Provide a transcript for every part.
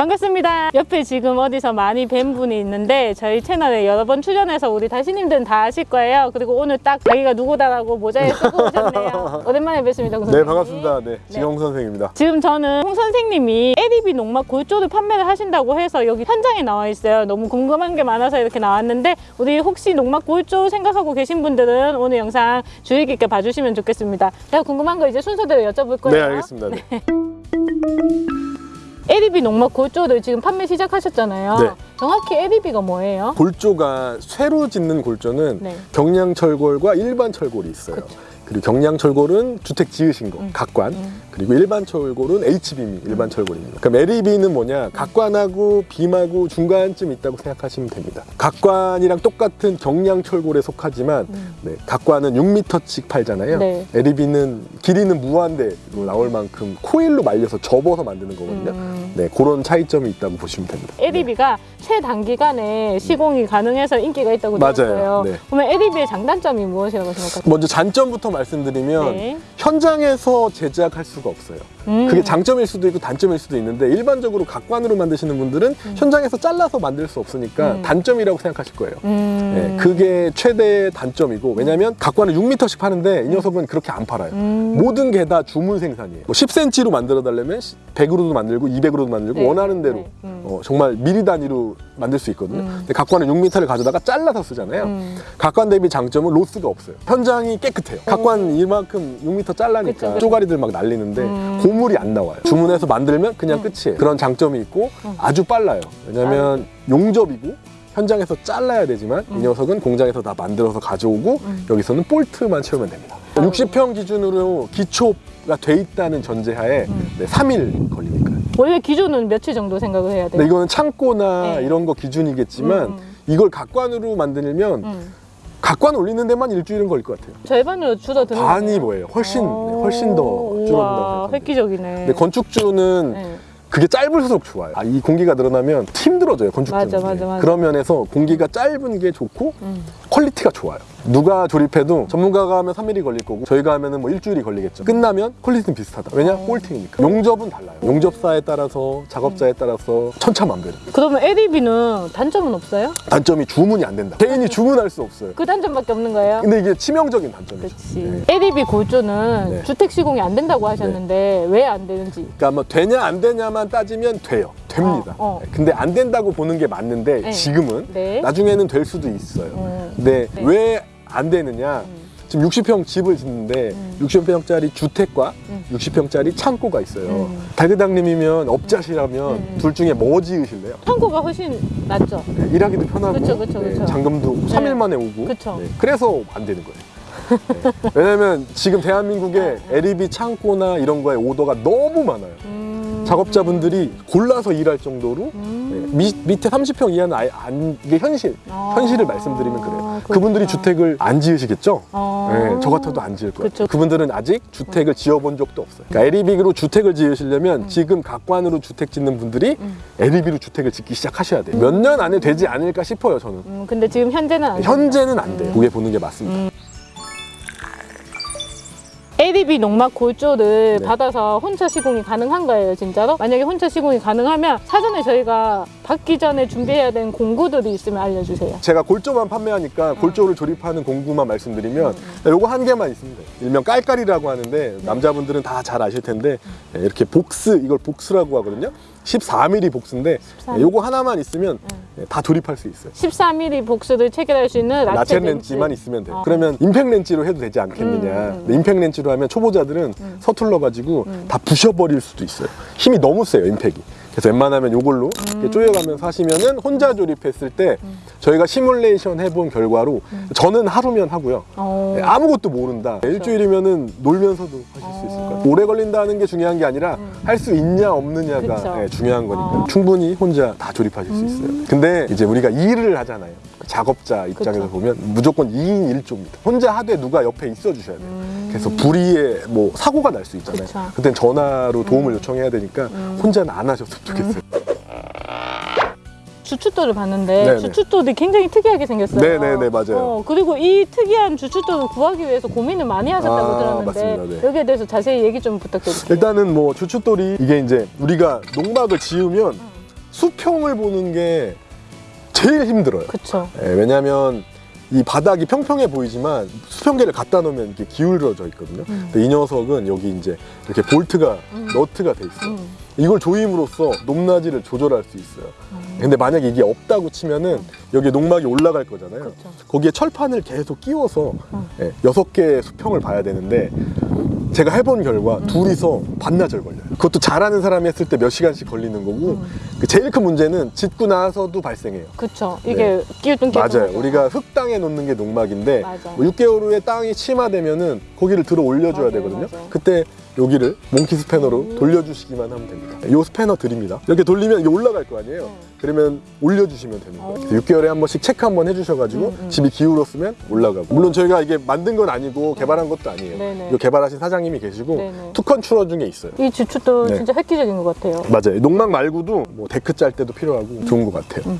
반갑습니다. 옆에 지금 어디서 많이 뵌 분이 있는데 저희 채널에 여러 번 출연해서 우리 다시님들은 다 아실 거예요. 그리고 오늘 딱 자기가 누구다라고 모자에 쓰고 오셨네요. 오랜만에 뵙습니다. 홍네 선생님. 반갑습니다. 네 지영 선생입니다. 지금 저는 홍 선생님이 에리비 농막 골조를 판매를 하신다고 해서 여기 현장에 나와 있어요. 너무 궁금한 게 많아서 이렇게 나왔는데 우리 혹시 농막 골조 생각하고 계신 분들은 오늘 영상 주의 깊게 봐주시면 좋겠습니다. 제가 궁금한 거 이제 순서대로 여쭤볼 거예요. 네 알겠습니다. 네. 에리비 농막 골조를 지금 판매 시작하셨잖아요. 네. 정확히 에리비가 뭐예요? 골조가 쇠로 짓는 골조는 네. 경량철골과 일반 철골이 있어요. 그리고 경량철골은 주택 지으신 거, 음. 각관. 음. 그리고 일반 철골은 H빔이 일반 철골입니다. 그럼 LEB는 뭐냐? 각관하고 빔하고 중간쯤 있다고 생각하시면 됩니다. 각관이랑 똑같은 경량철골에 속하지만 음. 네, 각관은 6m씩 팔잖아요. 네. LEB는 길이는 무한대로 나올 만큼 코일로 말려서 접어서 만드는 거거든요. 음. 네, 그런 차이점이 있다고 보시면 됩니다. 에리비가 최단기간에 시공이 가능해서 인기가 있다고. 들었어요. 네. 그러면 에리비의 장단점이 무엇이라고 생각하세요? 먼저 장점부터 말씀드리면 네. 현장에서 제작할 수가 없어요. 음. 그게 장점일 수도 있고 단점일 수도 있는데 일반적으로 각관으로 만드시는 분들은 현장에서 잘라서 만들 수 없으니까 음. 단점이라고 생각하실 거예요. 음. 네, 그게 최대 단점이고 왜냐하면 각관을 6m씩 파는데 이 녀석은 그렇게 안 팔아요. 음. 모든 게 다 주문 생산이에요. 뭐 10cm로 만들어 달려면 100으로도 만들고 200으로도 만들고 네. 원하는 대로 네. 음. 어, 정말 미리 단위로 만들 수 있거든요. 음. 근데 각관은 6m를 가져다가 잘라서 쓰잖아요. 음. 각관 대비 장점은 로스가 없어요. 현장이 깨끗해요. 각관 이만큼 6m 잘라니까. 쪼가리들 막 날리는데 음. 고물이 안 나와요. 주문해서 만들면 그냥 음. 끝이에요. 그런 장점이 있고 음. 아주 빨라요. 왜냐면 용접이고 현장에서 잘라야 되지만 음. 이 녀석은 공장에서 다 만들어서 가져오고 음. 여기서는 볼트만 채우면 됩니다. 아이고. 60평 기준으로 기초가 돼 있다는 전제하에 음. 네, 3일 걸리니까요. 원래 기준은 며칠 정도 생각을 해야 돼요? 이거는 창고나 네. 이런 거 기준이겠지만 음. 이걸 각관으로 만들면 음. 각관 올리는 데만 일주일은 걸릴 것 같아요. 절반으로 줄어드는 반이? 뭐예요? 훨씬 오. 훨씬 더 생각합니다. 획기적이네. 근데 건축주는 네. 그게 짧을수록 좋아요. 아, 이 공기가 늘어나면 힘들어져요, 건축주는. 맞아, 맞아, 맞아. 그런 면에서 공기가 짧은 게 좋고 음. quality가 좋아요. 누가 조립해도 전문가가 하면 3일이 걸릴 거고 저희가 하면 은 뭐 일주일이 걸리겠죠. 끝나면 quality는 비슷하다. 왜냐? 어. bolting이니까. 용접은 달라요. 용접사에 따라서 작업자에 따라서 천차만별. 그러면 에리비는 단점은 없어요? 단점이 주문이 안 된다. 개인이 주문할 수 없어요. 그 단점밖에 없는 거예요? 근데 이게 치명적인 단점이죠. 그렇지. 네. 에리비 골조는 네. 주택 시공이 안 된다고 하셨는데 왜안 되는지. 그러니까 뭐 되냐 안 되냐만 따지면 돼요. 됩니다. 어, 어. 근데 안 된다고 보는 게 맞는데 네. 지금은 네. 나중에는 될 수도 있어요. 음. 근데 네. 왜안 되느냐? 음. 지금 60평 집을 짓는데 음. 60평짜리 주택과 음. 60평짜리 창고가 있어요. 음. 달그당님이면 업자시라면 음. 둘 중에 뭐 지으실래요? 창고가 훨씬 낫죠. 네, 일하기도 편하고 그쵸, 그쵸, 그쵸. 잔금도 네. 3일 만에 오고 그쵸. 네, 그래서 안 되는 거예요. 네. 왜냐면 지금 대한민국에 네. LED 창고나 이런 거에 오더가 너무 많아요. 음. 작업자분들이 골라서 일할 정도로 음. 네, 미, 밑에 30평 이하는 아예 안 이게 현실 아. 현실을 말씀드리면 그래요. 그렇구나. 그분들이 주택을 안 지으시겠죠? 아. 네, 저 같아도 안 지을 거예요. 그쵸. 그분들은 아직 주택을 지어본 적도 없어요. 그러니까 LEB로 주택을 지으시려면 음. 지금 각관으로 주택 짓는 분들이 음. LEB로 주택을 짓기 시작하셔야 돼요. 몇 년 안에 되지 않을까 싶어요, 저는. 음, 근데 지금 현재는 안 현재는 안 돼요. 음. 그게 보는 게 맞습니다. 음. ADB 농막 골조를 네. 받아서 혼차 시공이 가능한 거예요, 진짜로? 만약에 혼차 시공이 가능하면 사전에 저희가 받기 전에 준비해야 되는 공구들이 있으면 알려주세요. 제가 골조만 판매하니까 골조를 조립하는 공구만 말씀드리면 요거 한 개만 있습니다. 일명 깔깔이라고 하는데 남자분들은 다 잘 아실 텐데 네, 이렇게 복스 이걸 복스라고 하거든요. 14mm 복스인데 14mm. 네, 요거 하나만 있으면 네, 다 조립할 수 있어요. 14mm 복수를 체결할 수 있는 라체, 라체 렌즈. 렌즈만 있으면 돼요. 어. 그러면 임팩 렌즈로 해도 되지 않겠느냐. 음, 음. 근데 임팩 렌즈로 하면 초보자들은 음. 서툴러 가지고 음. 다 부셔버릴 수도 있어요. 힘이 너무 세요, 임팩이. 그래서 웬만하면 이렇게 음. 쪼여가면서 하시면은 혼자 조립했을 때 저희가 시뮬레이션 해본 결과로 저는 하루면 하고요. 어. 네, 아무것도 모른다. 일주일이면은 놀면서도 하실 수 있을 거예요. 오래 걸린다는 게 중요한 게 아니라 음. 할수 있냐 없느냐가 그쵸. 네, 중요한 거니까 어. 충분히 혼자 다 조립하실 수 있어요. 근데 이제 우리가 일을 하잖아요. 작업자 입장에서 그쵸. 보면 무조건 2인 1조입니다. 혼자 하되 누가 옆에 있어 주셔야 돼요. 음. 그래서 불의에 뭐 사고가 날 수 있잖아요. 그쵸. 그땐 전화로 도움을 요청해야 되니까 음. 혼자는 안 하셨으면 좋겠어요. 주춧돌을 봤는데 네네. 주춧돌이 굉장히 특이하게 생겼어요. 네네네, 맞아요. 어, 그리고 이 특이한 주춧돌을 구하기 위해서 고민을 많이 하셨다고 아, 들었는데 맞습니다. 네. 여기에 대해서 자세히 얘기 좀 부탁드릴게요. 일단은 뭐 주춧돌이 이게 이제 우리가 농막을 지으면 수평을 보는 게 제일 힘들어요. 그쵸. 예, 왜냐하면 이 바닥이 평평해 보이지만 수평계를 갖다 놓으면 이게 기울어져 있거든요. 음. 근데 이 녀석은 여기 이제 이렇게 볼트가 음. 너트가 돼 있어요. 음. 이걸 조임으로써 높낮이를 조절할 수 있어요. 음. 근데 만약에 이게 없다고 치면은 음. 여기에 농막이 올라갈 거잖아요. 그쵸. 거기에 철판을 계속 끼워서 음. 예, 여섯 개의 수평을 봐야 되는데 제가 해본 결과 음. 둘이서 반나절 걸려요. 그것도 잘하는 사람이 했을 때 몇 시간씩 걸리는 거고 음. 그 제일 큰 문제는 짓고 나서도 발생해요. 그쵸. 이게 끼우뚱 네. 맞아요. 우리가 흙땅에 놓는 게 농막인데 맞아. 뭐 6개월 후에 땅이 침하되면은 거기를 들어 올려줘야 맞아요, 되거든요. 맞아요. 그때 여기를 몽키 스패너로 음. 돌려주시기만 하면 됩니다. 이 스패너 드립니다. 이렇게 돌리면 이게 올라갈 거 아니에요. 음. 그러면 올려주시면 되는 거예요. 어. 6개월에 한 번씩 체크 한 번 해주셔가지고 음, 음. 집이 기울었으면 올라가고. 물론 저희가 이게 만든 건 아니고 개발한 것도 아니에요. 네네. 이거 개발하신 사장님이 계시고 네네. 투컨 추러 중에 있어요. 이 주축도 네. 진짜 획기적인 것 같아요. 맞아요. 농막 말고도 뭐 데크 짤 때도 필요하고 좋은 것 같아요.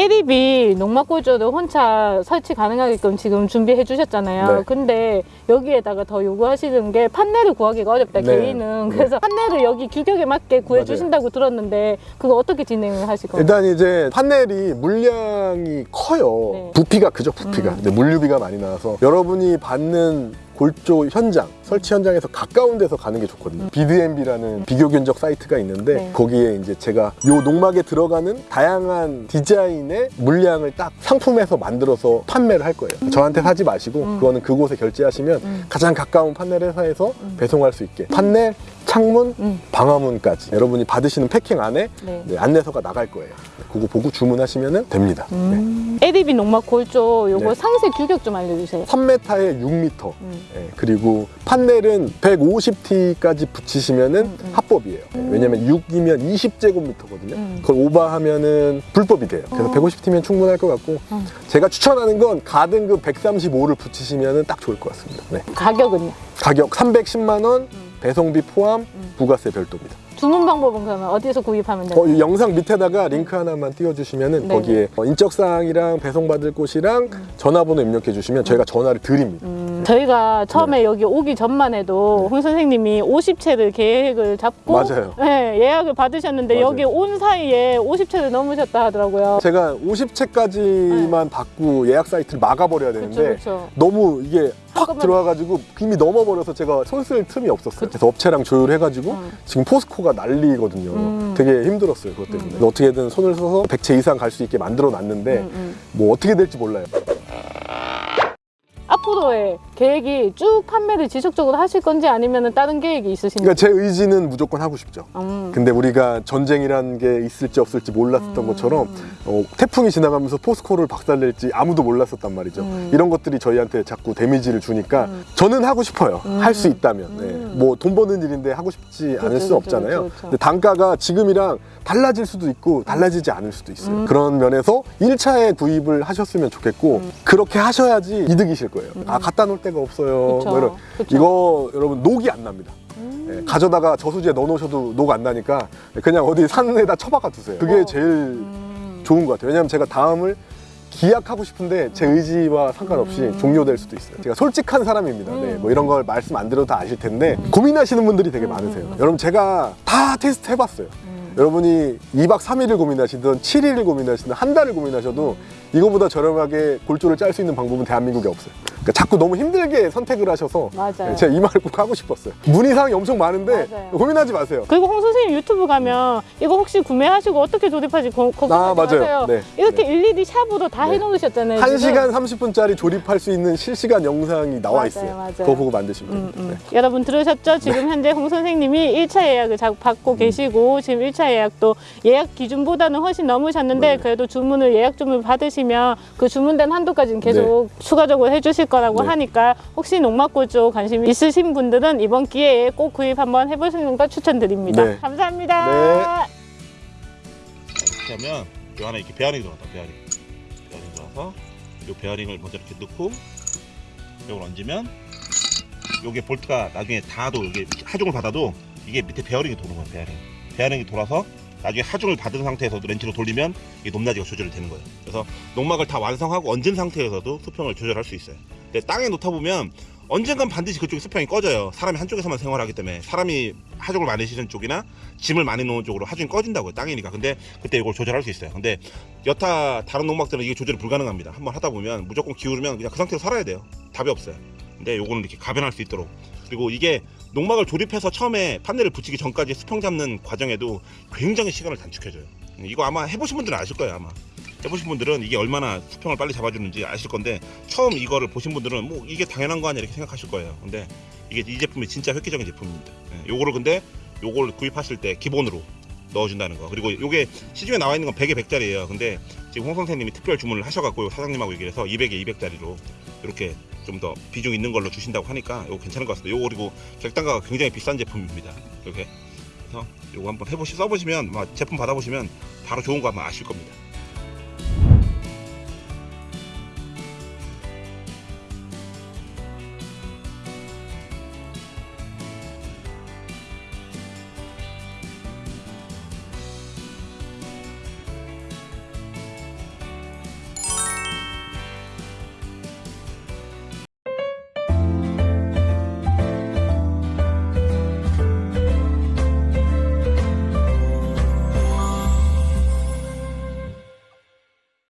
에리비 농막골조도 혼자 설치 가능하게끔 지금 준비해 주셨잖아요. 네. 근데 여기에다가 더 요구하시는 게 판넬을 구하기가 어렵다, 네. 개인은. 네. 그래서 판넬을 여기 규격에 맞게 구해 주신다고 들었는데 그거 어떻게 진행을 하실 건가요? 일단 이제 판넬이 물량이 커요. 네. 부피가 크죠, 부피가. 음. 근데 물류비가 많이 나와서 여러분이 받는 골조 현장, 설치 현장에서 가까운 데서 가는 게 좋거든요. BDMB라는 비교 견적 사이트가 있는데 음. 네. 거기에 이제 제가 요 농막에 들어가는 다양한 디자인의 물량을 딱 상품에서 만들어서 판매를 할 거예요. 저한테 사지 마시고 음. 그거는 그곳에 결제하시면 음. 가장 가까운 판넬 회사에서 음. 배송할 수 있게 판넬, 창문, 음. 방화문까지 여러분이 받으시는 패킹 안에 네. 네, 안내서가 나갈 거예요. 그거 보고 주문하시면 됩니다. 네. 음. 에리비 농막 골조 요거 네. 상세 규격 좀 알려주세요. 3m에 6m. 음. 예, 그리고 판넬은 150T까지 붙이시면은 음, 음. 합법이에요. 예, 음. 왜냐면 6이면 20제곱미터거든요. 음. 그걸 오버하면은 불법이 돼요. 그래서 어. 150T면 충분할 것 같고 음. 제가 추천하는 건 가등급 135를 붙이시면은 딱 좋을 것 같습니다. 네. 가격은요? 가격 310만 원, 음. 배송비 포함, 음. 부가세 별도입니다. 주문 방법은 그러면 어디서 구입하면 돼요? 어, 이 영상 밑에다가 링크 하나만 띄워주시면은 네네. 거기에 어, 인적사항이랑 배송받을 곳이랑 음. 전화번호 입력해 주시면 저희가 전화를 드립니다. 음, 저희가 처음에 여기 오기 전만 해도 홍 선생님이 50채를 계획을 잡고 맞아요. 네, 예약을 받으셨는데 맞아요. 여기 온 사이에 50채를 넘으셨다 하더라고요. 제가 50채까지만 받고 예약 사이트를 막아버려야 되는데 네. 그렇죠, 그렇죠. 너무 이게 확 들어와가지고 이미 넘어버려서 제가 손 쓸 틈이 없었어요. 그래서 업체랑 조율해가지고 음. 지금 포스코가 난리거든요. 음. 되게 힘들었어요. 그것 때문에. 음. 어떻게든 손을 써서 100채 이상 갈 수 있게 만들어 놨는데 음, 음. 뭐 어떻게 될지 몰라요. 앞으로의 계획이 쭉 판매를 지속적으로 하실 건지 아니면 다른 계획이 있으신지. 그러니까 제 의지는 무조건 하고 싶죠. 음. 근데 우리가 전쟁이라는 게 있을지 없을지 몰랐었던 음. 것처럼 어, 태풍이 지나가면서 포스코를 박살낼지 아무도 몰랐었단 말이죠. 음. 이런 것들이 저희한테 자꾸 데미지를 주니까 음. 저는 하고 싶어요. 음. 할수 있다면. 음. 뭐돈 버는 일인데 하고 싶지 않을 그렇죠, 수 그렇죠, 없잖아요. 그렇죠. 근데 단가가 지금이랑 달라질 수도 있고 달라지지 않을 수도 있어요. 음. 그런 면에서 1차에 구입을 하셨으면 좋겠고 음. 그렇게 하셔야지 이득이실 거예요. 아 갖다 놓을 데가 없어요. 그쵸, 뭐. 그쵸. 이거 여러분 녹이 안 납니다. 음. 예, 가져다가 저수지에 넣어놓으셔도 녹 안 나니까 그냥 어디 산에다 처박아 두세요. 그게 어. 제일 음. 좋은 것 같아요. 왜냐하면 제가 다음을 기약하고 싶은데 제 의지와 상관없이 음. 종료될 수도 있어요. 제가 솔직한 사람입니다. 네, 음. 뭐 이런 걸 말씀 안 드려도 다 아실 텐데 고민하시는 분들이 되게 음, 많으세요. 음, 음. 여러분 제가 다 테스트 해봤어요. 음. 여러분이 2박 3일을 고민하시든 7일을 고민하시든 한 달을 고민하셔도 음. 이거보다 저렴하게 골조를 짤 수 있는 방법은 대한민국에 없어요. 그러니까 자꾸 너무 힘들게 선택을 하셔서 맞아요. 네, 제가 이 말을 꼭 하고 싶었어요. 문의사항이 엄청 많은데 맞아요. 고민하지 마세요. 그리고 홍 선생님 유튜브 가면 이거 혹시 구매하시고 어떻게 조립하지 고- 걱정하지 아, 맞아요. 네. 이렇게 일일이 샵으로 다 네. 해놓으셨잖아요. 지금. 1시간 30분짜리 조립할 수 있는 실시간 영상이 나와 맞아요, 있어요. 맞아요. 그거 보고 만드시면 음. 음. 네. 여러분 들으셨죠? 지금 현재 홍 선생님이 1차 예약을 자- 받고 음. 계시고 지금 1차 예약도 예약 기준보다는 훨씬 넘으셨는데 네. 그래도 주문을 예약 주문을 받으시면 그 주문된 한도까지는 계속 추가적으로 해주실 거라고 네. 하니까 혹시 농막골 쪽 관심 있으신 분들은 이번 기회에 꼭 구입 한번 해보시는 거 추천드립니다. 네. 감사합니다. 그러면 요 안에 이렇게 베어링 들어갔다 베어링 베어링 들어가서 요 베어링을 먼저 이렇게 넣고 요걸 얹으면 요게 볼트가 나중에 닿아도 이게 하중을 받아도 이게 밑에 베어링이 도는 거예요 베어링 베어링이 돌아서 나중에 하중을 받은 상태에서도 렌치로 돌리면 이 높낮이가 조절이 되는 거예요 그래서 농막을 다 완성하고 얹은 상태에서도 수평을 조절할 수 있어요 근데 땅에 놓다 보면 언젠간 반드시 그쪽에 수평이 꺼져요. 사람이 한쪽에서만 생활하기 때문에 사람이 하중을 많이 실은 쪽이나 짐을 많이 놓은 쪽으로 하중이 꺼진다고요. 땅이니까. 근데 그때 이걸 조절할 수 있어요. 근데 여타 다른 농막들은 이게 조절이 불가능합니다. 한번 하다 보면 무조건 기울으면 그냥 그 상태로 살아야 돼요. 답이 없어요. 근데 요거는 이렇게 가변할 수 있도록 그리고 이게 농막을 조립해서 처음에 판넬을 붙이기 전까지 수평 잡는 과정에도 굉장히 시간을 단축해줘요. 이거 아마 해보신 분들은 아실 거예요 아마. 해보신 분들은 이게 얼마나 수평을 빨리 잡아주는지 아실 건데 처음 이거를 보신 분들은 뭐 이게 당연한 거 아니야 이렇게 생각하실 거예요. 근데 이게 이 제품이 진짜 획기적인 제품입니다. 예, 요거를 근데 요걸 구입하실 때 기본으로 넣어준다는 거. 그리고 요게 시중에 나와 있는 건 100에 100짜리예요. 근데 지금 홍 선생님이 특별 주문을 하셔갖고 요 사장님하고 얘기를 해서 200에 200짜리로 이렇게 좀 더 비중 있는 걸로 주신다고 하니까 요거 괜찮은 것 같습니다. 요거 그리고 객단가가 굉장히 비싼 제품입니다. 이렇게 그래서 요거 한번 해보시 써보시면 막 제품 받아보시면 바로 좋은 거 한번 아실 겁니다.